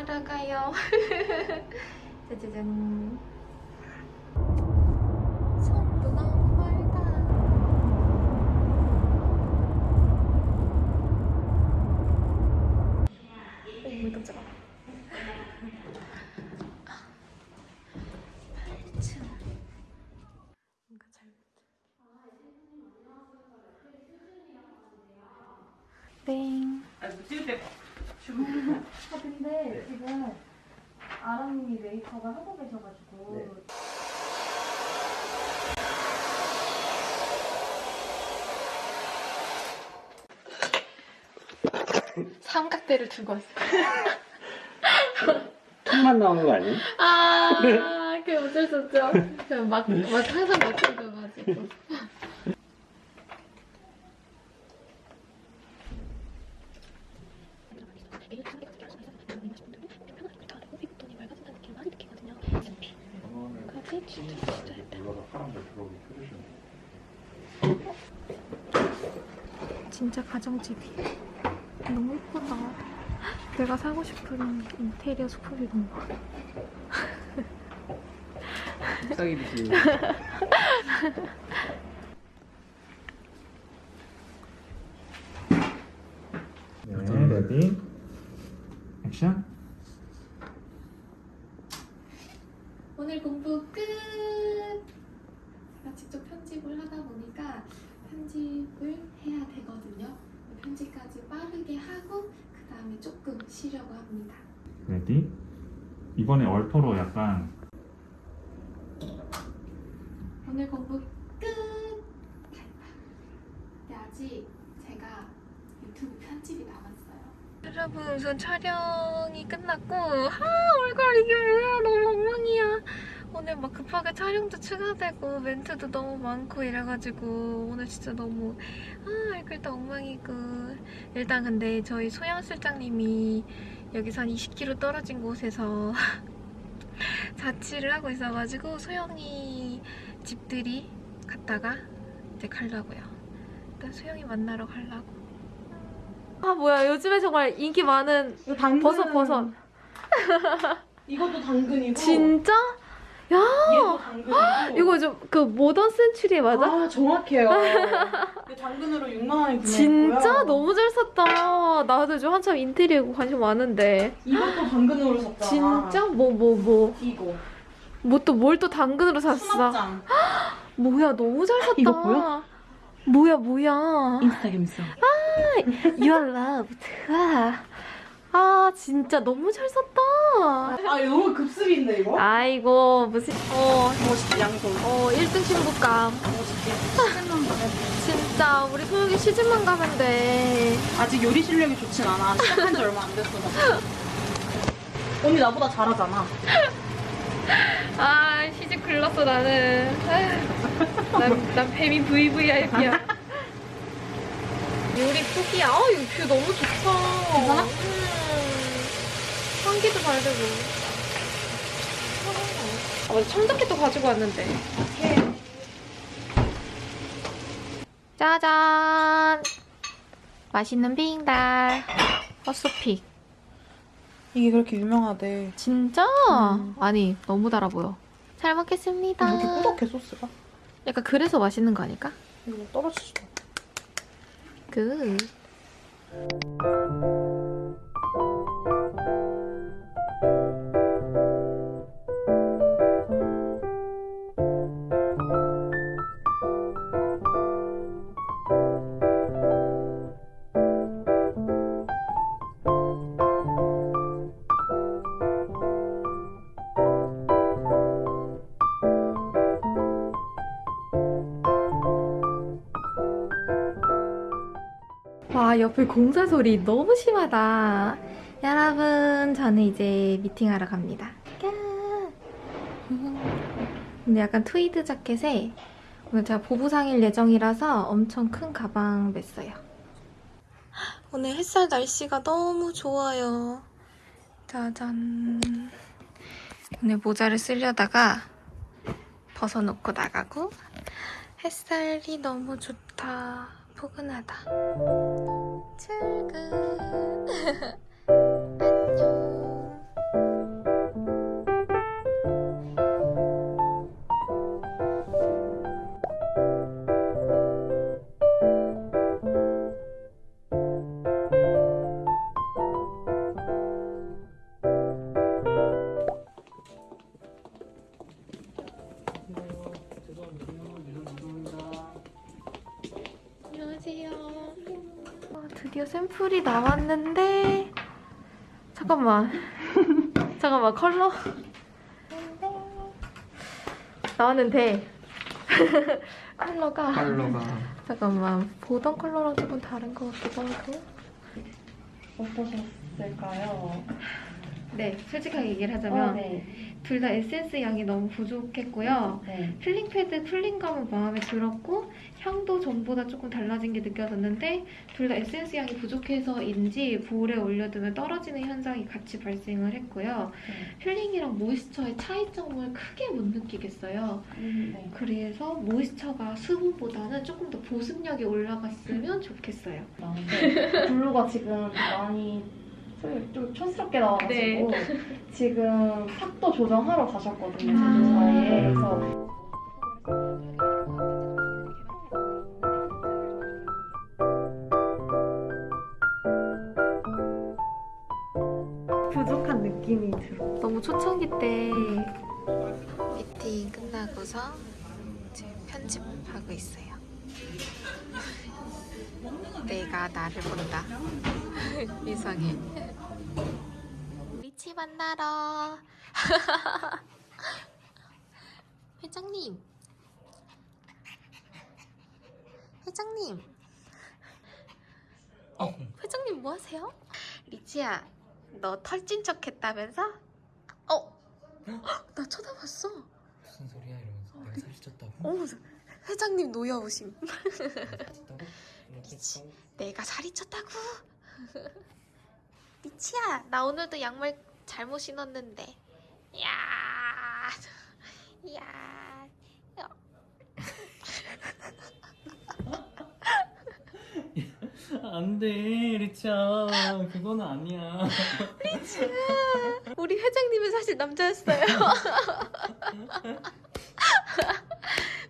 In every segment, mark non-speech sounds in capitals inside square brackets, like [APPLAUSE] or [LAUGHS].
하러 가요. [LAUGHS] 짜자잔. 손도 너무 멀다. 어머 깜짝아. 8층. 뭔가 잘못. 땡. 아, 아 근데 지금 아람님이 메이크업을 하고 계셔가지고 삼각대를 두고 왔어. 턱만 나오는 거 아니에요? 아, 그 어쩔 수 없죠. 그냥 막, 막 항상 맞춰줘가지고. 진짜 가정집이 너무 예쁘다. 내가 사고 싶은 인테리어 소품이구나. 싹이듯이 네, ready action 오늘 공부 끝! 제가 직접 편집을 하다 보니까 편집을 해야 되거든요. 편집까지 빠르게 하고 그 다음에 조금 쉬려고 합니다. ready? 이번에 얼토로 약간 오늘 공부 끝! 근데 아직 제가 유튜브 편집이 남았어요. 여러분 우선 촬영이 끝났고 아 얼굴 이게 뭐야 너무 엉망이야. 오늘 막 급하게 촬영도 추가되고 멘트도 너무 많고 이래가지고 오늘 진짜 너무 아 얼굴도 엉망이고 일단 근데 저희 소영 실장님이 여기서 한 20km 떨어진 곳에서 [LAUGHS] 자취를 하고 있어가지고 소영이 집들이 갔다가 이제 가려고요. 일단 소영이 만나러 가려고. 아 뭐야 요즘에 정말 인기 많은 버섯 버섯. 이것도 당근이고 진짜? 야 이거 좀 그 모던 센츄리 맞아? 아 정확해요 이거 [LAUGHS] 당근으로 6만 원에 구매했고요 진짜 너무 잘 샀다. 나도 요즘 한참 인테리어 관심 많은데. 이것도 당근으로 샀잖아 진짜? 뭐 뭐 뭐. 이거 뭐 또 뭘 또 당근으로 샀어? 수납장 뭐야 너무 잘 샀다. 이거 보여? 뭐야 뭐야. 인스타그램 써 You are loved. 와. 아 진짜 너무 잘 샀다. 아 너무 급습인데 이거? 아이고 무슨 어, 멋있지 양손 어 1등 신부감. 멋있지 시즌만 가면 진짜 우리 소영이 시즌만 가면 돼. 아직 요리 실력이 좋진 않아 시작한 지 얼마 안 됐어 언니 나보다 잘하잖아 아 시즌 글렀어 나는. 아휴, 난, 난 뱀이 VVIP야. [LAUGHS] 요리 푸기야. 아 이거 뷰 너무 좋다. 괜찮아? 음. 환기도 잘 되고. 아 맞아 청자켓도 가지고 왔는데. 짜잔. 맛있는 빙달. 헛소픽. 이게 그렇게 유명하대 진짜? 음. 아니 너무 달아 보여. 잘 먹겠습니다. 이렇게 꾸덕해 소스가 약간 그래서 맛있는 거 아닐까? 이거 떨어지지 마 그. 옆에 공사 소리 너무 심하다. 여러분, 저는 이제 미팅하러 갑니다. 까. 근데 약간 트위드 자켓에 오늘 제가 보부상일 예정이라서 엄청 큰 가방 맸어요. 오늘 햇살 날씨가 너무 좋아요. 짜잔. 오늘 모자를 쓰려다가 벗어놓고 나가고 햇살이 너무 좋다. 포근하다. 출근. [LAUGHS] 샘플이 나왔는데 잠깐만. 잠깐만 컬러? 나왔는데. [LAUGHS] 컬러가. 컬러가. 잠깐만 보던 컬러랑 조금 다른 것 같기도 하고. 어떠셨을까요? 네 솔직하게 얘기를 어, 하자면 네. 둘다 에센스 양이 너무 부족했고요 네. 필링 패드 cooling감은 마음에 들었고 향도 전보다 조금 달라진 게 느껴졌는데 둘 다 에센스 양이 부족해서인지 볼에 올려두면 떨어지는 현상이 같이 발생을 했고요. 네. peeling이랑 moisture의 차이점을 크게 못 느끼겠어요. 음, 네. 그래서 moisture가 수분보다는 조금 더 보습력이 올라갔으면 좋겠어요. 나오는데 blue가 지금 많이 좀- 좀 촌스럽게 나와가지고 지금 탁도 조정하러 가셨거든요 제조사에. 그래서 부족한 느낌이 들어. 너무 초창기 때 미팅 끝나고서 지금 편집하고 있어요. 내가 나를 본다. [LAUGHS] 이상해. 리치 만나러. [LAUGHS] 회장님. 회장님. 어, 회장님 뭐 하세요? 리치야, 너 털찐 척 했다면서? 어? [GASPS] 나 쳐다봤어. 무슨 소리야 이러면서 내가 살이 쪘다고? 어, 회장님 노여우심. 미치. 내가 살이 쪘다고. [LAUGHS] 미치야, 나 오늘도 양말 잘못 신었는데. 야, 야. [LAUGHS] 안돼 리치야 그건 아니야 [LAUGHS] 우리 회장님은 사실 남자였어요.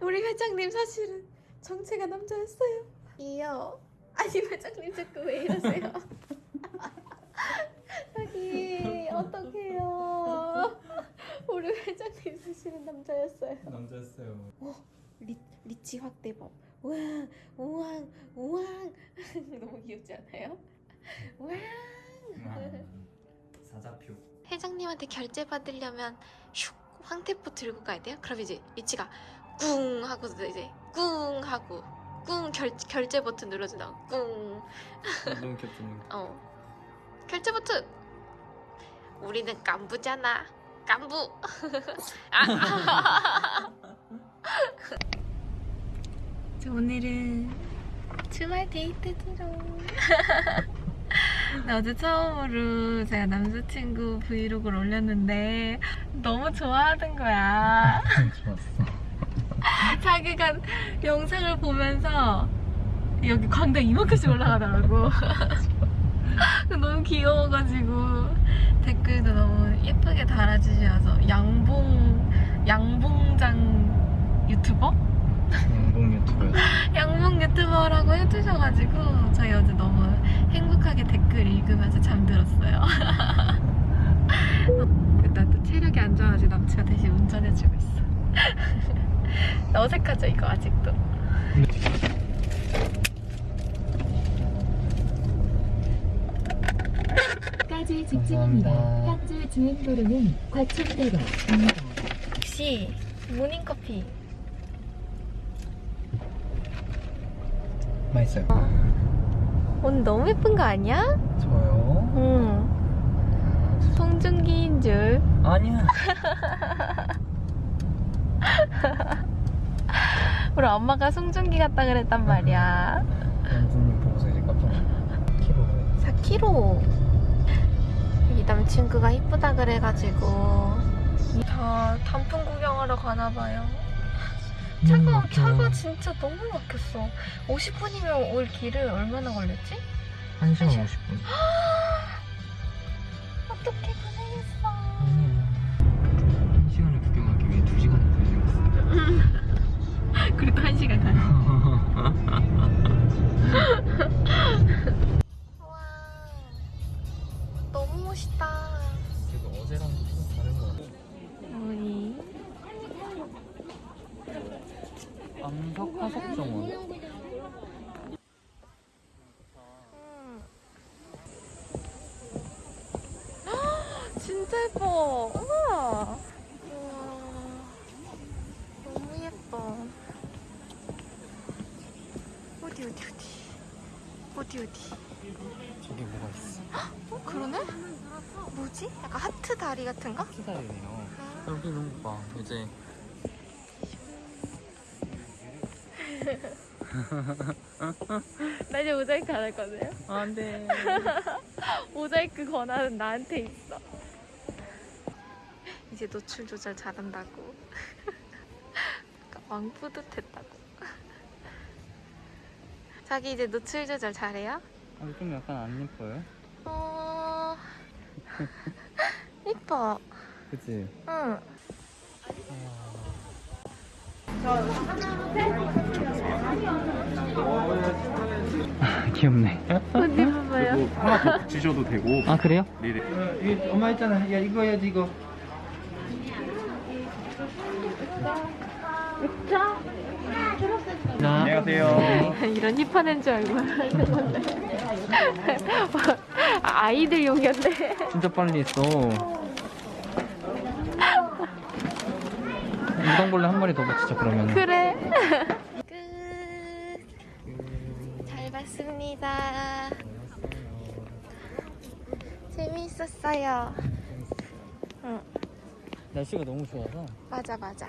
우리 회장님 사실은 정체가 남자였어요. 이요. 아니 회장님 자꾸 왜 이러세요? [LAUGHS] 여기 어떡해요? 우리 회장님 사실은 남자였어요. 남자였어요 리, 리치 확대법. 우왕 우왕 우왕 [LAUGHS] 너무 귀엽지 않아요? 우왕. 사자표 회장님한테 결제 받으려면 슉 황태포 들고 가야 돼요? 그럼 이제 리치가 꿍 하고 이제 꿍 하고 꿍 결, 결제 버튼 눌러준다. 꿍. 너무 귀엽다. 어. 결제 버튼. 우리는 깐부잖아. 깐부. [LAUGHS] 아. [LAUGHS] 저 오늘은 주말 데이트 지롱. [LAUGHS] 나 어제 처음으로 제가 남자친구 브이로그를 올렸는데 너무 좋아하는 거야. 좋았어 [LAUGHS] 자기가 영상을 보면서 여기 광대 이만큼씩 올라가더라고. [LAUGHS] 너무 귀여워가지고 댓글도 너무 예쁘게 달아주셔서 양봉 양봉장 유튜버? 양봉 유튜버 [LAUGHS] 양봉 유튜버라고 해주셔가지고 저희 어제 너무 행복하게 댓글 읽으면서 잠들었어요. 일단 또 체력이 안 좋아가지고 남친가 대신 운전해주고 있어. 어색하죠 이거 아직도. 까지 직진입니다. 현재 주행도로는 과천대로입니다. 혹시 모닝커피 맛있어요 오늘 너무 예쁜 거 아니야? 저요? 응. 송중기인 줄. 아니야 [LAUGHS] 우리 엄마가 송중기 같다 그랬단 말이야. 연준님 보고서 이제 깜짝 놀랐어요 키로 4kg. 이 남친구가 이쁘다 그래가지고 다 단풍 구경하러 가나 봐요. 차가 차가 진짜 너무 막혔어. 50분이면 올 길을 얼마나 걸렸지? 1시간 50분 어떻게 고생했어. 그래도 한 시간 가. [LAUGHS] 와, 너무 멋있다. 그래도 어제랑 좀 다른 거 같아 우리 암석 화석정원 음, 어디 어디 어디 어디 어디 저기 뭐가 있어? 어 그러네? 뭐지? 약간 하트 다리 같은가? 기다리네요. 여기 있는 거 봐. 이제 [LAUGHS] 나 이제 모자이크 안 할 거든요 안 돼. [LAUGHS] 모자이크 권한은 나한테 있어 이제 노출 조절 잘한다고 [LAUGHS] 왕 뿌듯했다고 자기 이제 노출 조절 잘해요? 아, 좀 약간 안 예뻐요? 어... [LAUGHS] 이뻐 그치? 응 [LAUGHS] 귀엽네. 어디 봐봐요 그리고 하나 더 붙이셔도 되고 아 그래요? 미리 이거 엄마 있잖아. 야 이거 해야지 이거. 자, 안녕하세요. 이런 힙한 애인 줄 알고. [LAUGHS] 아, 아이들 용이었네. 진짜 빨리 했어. 무당벌레 한 마리 더 붙이자 그러면. 그래. 끝. 잘 봤습니다. 재미있었어요. 응. 날씨가 너무 좋아서. 맞아 맞아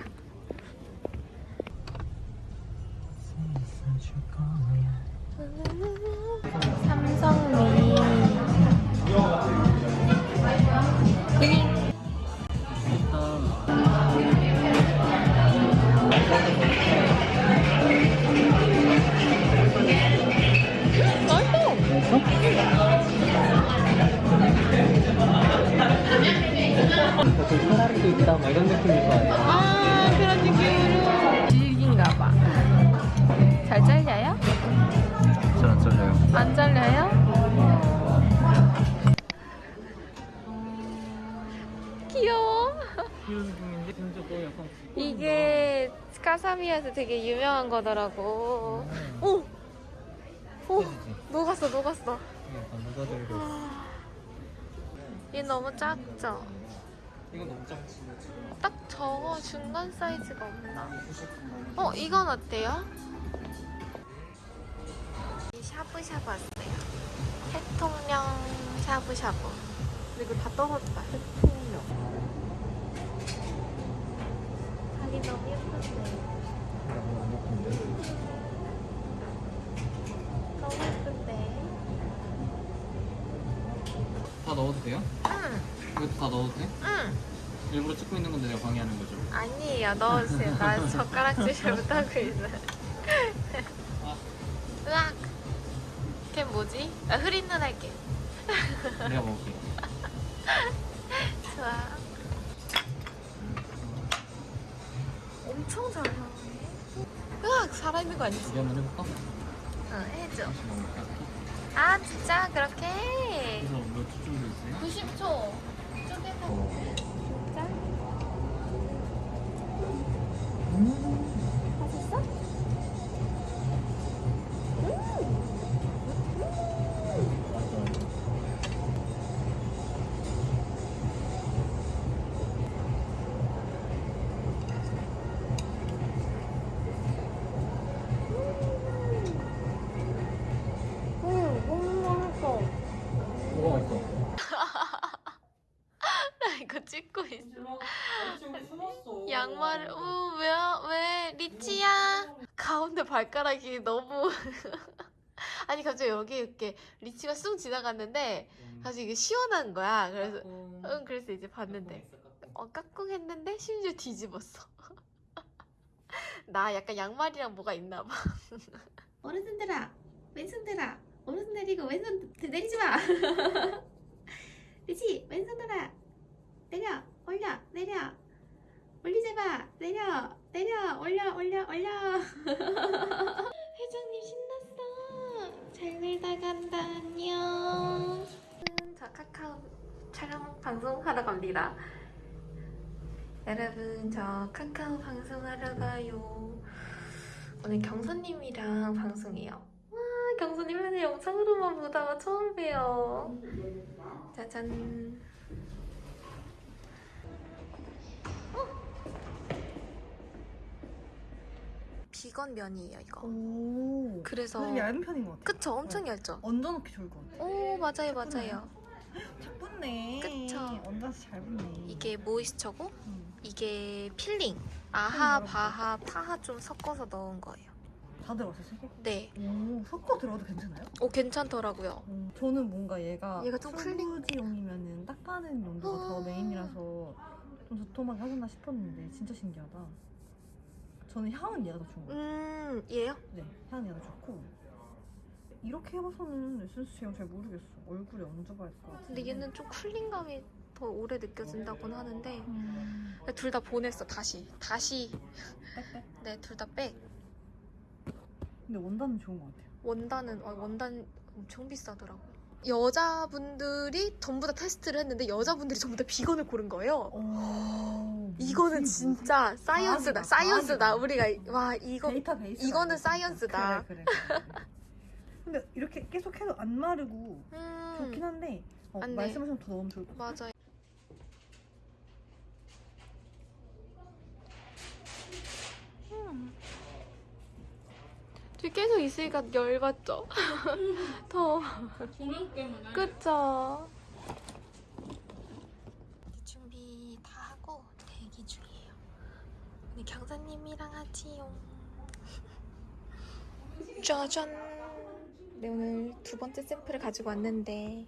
유명한 거더라고 오! 오! 녹았어 녹았어 누가 들고 얘 너무 작죠? 이거 너무 작지. 딱 저거 중간 사이즈가 없나? 어 이건 어때요? 이 샤브샤브 왔어요 해통령 샤브샤브 근데 이거 다 떨어졌다 해통령 너무 예쁜데 너무 예쁜데 다 넣어도 돼요? 응 이것도 다 넣어도 돼? 응. 일부러 찍고 있는 건데 내가 방해하는 거죠? 아니에요 넣어주세요 나 [LAUGHS] 젓가락질 잘못하고 있어요 으악 걔 뭐지? 나 흐린 눈 할게 내가 먹을게. 좋아 엄청 잘 나오네 으악 살아있는 거 아니지? 우리 한번 해볼까? 응 해줘? 아 진짜 그렇게 해 그래서 몇 초 정도 있어요? 90초 쪼개서 진짜? 발가락이 너무 [LAUGHS] 아니 갑자기 여기 이렇게 리치가 쑥 지나갔는데 갑자기 이게 시원한 거야. 그래서 응 그래서 이제 봤는데. 어 까꿍했는데 심지어 뒤집었어. [LAUGHS] 나 약간 양말이랑 뭐가 있나 봐. [LAUGHS] 어르신들아 왼손 들아 오른손 내리고 왼손 내리지 마. 리치? 왼손 들아 내려 올려 내려. 올리지 마 내려 내려 올려 올려 올려. [LAUGHS] 회장님 신났어. 잘 놀다 간다. 안녕. 음, 저 카카오 촬영 방송하러 갑니다. 여러분 저 카카오 방송하러 가요. 오늘 경선님이랑 방송해요. 와 경선님한테 영상으로만 보다가 처음 봬요. 짜잔 비건 면이에요 이거. 오. 그래서 좀 얇은 편인 것 같아요. 그쵸 엄청 얇죠. 얹어놓기 좋을 것 같아요. 오 맞아요 맞아요. 잘 붙네. 그쵸. 얹어서 잘 붙네. 이게 moisture고 음. 이게 필링. 아하 음, 바하 파하 좀 섞어서 넣은 거예요. 다 들어갔어요, 세 개? 네. 오, 섞어 들어도 괜찮아요? 오 괜찮더라고요. 음, 저는 뭔가 얘가 얘가 좀 설거지용이면은 닦아내는 용도가 더 아. 메인이라서 좀 도톰하게 하셨나 싶었는데 진짜 신기하다. 저는 향은 얘가 더 좋은 것 같아요. 음 얘요? 네, 향은 얘가 좋고 이렇게 해봐서는 에센스 제형 잘 모르겠어. 얼굴에 얹어봐야 될 것 같아. 근데 얘는 좀 쿨링감이 더 오래 느껴진다고는 하는데 음, 둘 다 보냈어 다시 다시. 네 둘 다 백. 근데 원단은 좋은 것 같아요. 원단은 어, 원단 엄청 비싸더라고. 여자분들이 전부 다 테스트를 했는데 여자분들이 전부 다 비건을 고른 거예요. 오, 이거는 진짜 사이언스다. 과학이다, 사이언스다. 과학이다. 우리가 와 이거 데이터 베이스. 이거는 사이언스다. 그래, 그래. [LAUGHS] 근데 이렇게 계속 해도 안 마르고 좋긴 음 한데 어. 말씀하시면 더 넣으면 좋을 것 같아요. 맞아요. 지금 계속 있으니까 열받죠? [LAUGHS] 더. [LAUGHS] 조명 때문에. 그쵸? 준비 다 하고 대기 중이에요. 오늘 경사님이랑 하지요. 짜잔! 네, 오늘 두 번째 샘플을 가지고 왔는데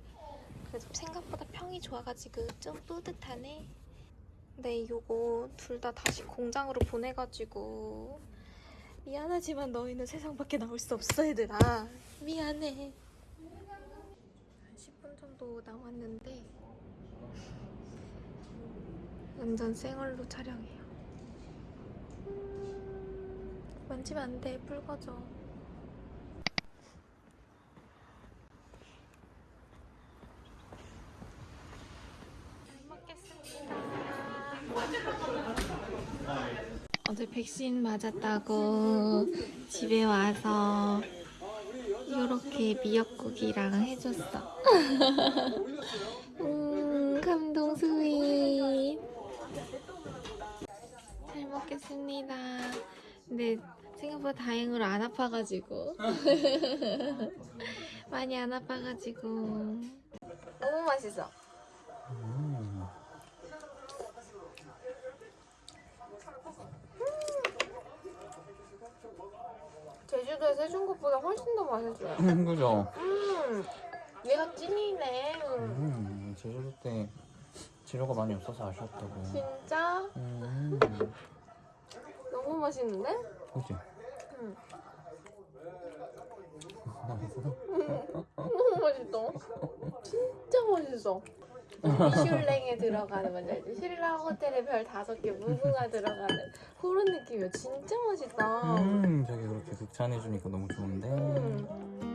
그래도 생각보다 평이 좋아가지고 좀 뿌듯하네. 네, 요거 둘 다 다시 공장으로 보내가지고 미안하지만 너희는 세상 밖에 나올 수 없어, 얘들아. 미안해. 한 10분 정도 남았는데 완전 생얼로 촬영해요. 음, 만지면 안 돼, 붉어져. 어제 백신 맞았다고 집에 와서 이렇게 미역국이랑 해줬어. [LAUGHS] 음, 감동 스윗. 잘 먹겠습니다. 근데 생각보다 다행으로 안 아파가지고. [LAUGHS] 많이 안 아파가지고. 너무 맛있어. 제주도에서 해준 것보다 훨씬 더 맛있어요. 그죠? 음, 얘가 찐이네. 음, 제주도 때 재료가 많이 없어서 아쉬웠다고. 진짜 음, 너무 맛있는데? 그지? 응. [LAUGHS] 너무 맛있어. 진짜 맛있어. 미슐랭에 들어가는 알지? 신라 호텔에 별 다섯 개 무궁화 들어가는 그런 느낌이야. 진짜 맛있다. 음, 저기 그렇게 극찬해주니까 너무 좋은데. 음.